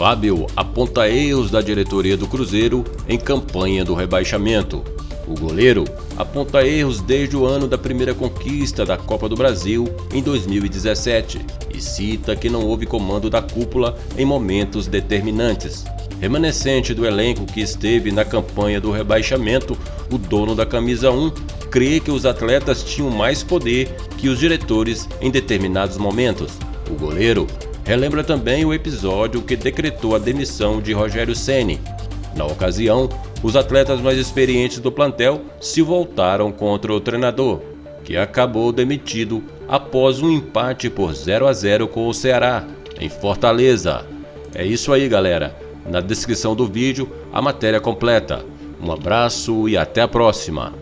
Fábio aponta erros da diretoria do Cruzeiro em campanha do rebaixamento. O goleiro aponta erros desde o ano da primeira conquista da Copa do Brasil em 2017 e cita que não houve comando da cúpula em momentos determinantes. Remanescente do elenco que esteve na campanha do rebaixamento, o dono da camisa 1 crê que os atletas tinham mais poder que os diretores em determinados momentos. O goleiro relembra também o episódio que decretou a demissão de Rogério Ceni. Na ocasião, os atletas mais experientes do plantel se voltaram contra o treinador, que acabou demitido após um empate por 0 a 0 com o Ceará, em Fortaleza. É isso aí, galera. Na descrição do vídeo, a matéria completa. Um abraço e até a próxima.